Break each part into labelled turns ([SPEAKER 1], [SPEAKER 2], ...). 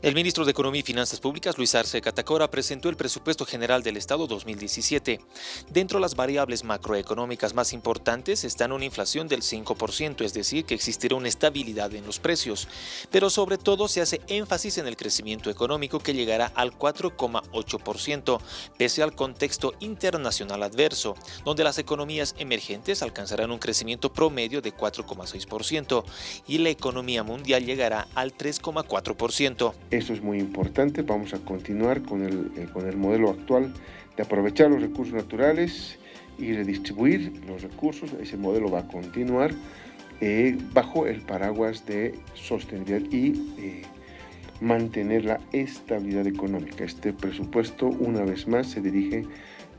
[SPEAKER 1] El ministro de Economía y Finanzas Públicas, Luis Arce Catacora, presentó el presupuesto general del Estado 2017. Dentro de las variables macroeconómicas más importantes están una inflación del 5%, es decir, que existirá una estabilidad en los precios. Pero sobre todo se hace énfasis en el crecimiento económico que llegará al 4,8%, pese al contexto internacional adverso, donde las economías emergentes alcanzarán un crecimiento promedio de 4,6% y la economía mundial llegará al 3,4%.
[SPEAKER 2] Eso es muy importante. Vamos a continuar con el, eh, con el modelo actual de aprovechar los recursos naturales y redistribuir los recursos. Ese modelo va a continuar eh, bajo el paraguas de sostenibilidad y eh, mantener la estabilidad económica. Este presupuesto, una vez más, se dirige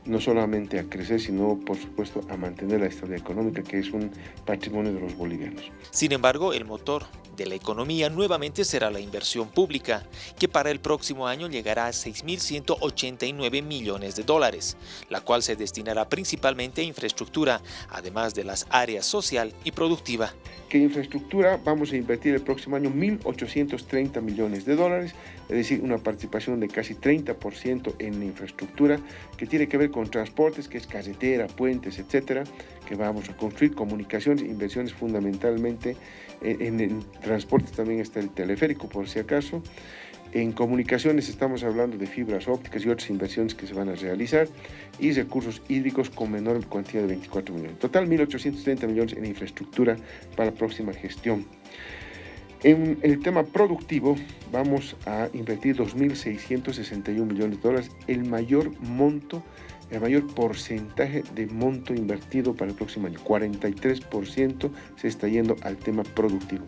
[SPEAKER 2] no solamente a crecer, sino por supuesto a mantener la estabilidad económica, que es un patrimonio de los bolivianos.
[SPEAKER 1] Sin embargo, el motor de la economía nuevamente será la inversión pública, que para el próximo año llegará a 6.189 millones de dólares, la cual se destinará principalmente a infraestructura, además de las áreas social y productiva.
[SPEAKER 2] ¿Qué infraestructura vamos a invertir el próximo año 1.830 millones de dólares, es decir, una participación de casi 30% en infraestructura que tiene que ver con transportes, que es carretera, puentes, etcétera, que vamos a construir, comunicaciones, inversiones fundamentalmente en, en transportes también está el teleférico por si acaso. En comunicaciones estamos hablando de fibras ópticas y otras inversiones que se van a realizar y recursos hídricos con menor cantidad de 24 millones. Total 1.830 millones en infraestructura para la próxima gestión. En el tema productivo vamos a invertir 2.661 millones de dólares, el mayor monto, el mayor porcentaje de monto invertido para el próximo año. 43% se está yendo al tema productivo.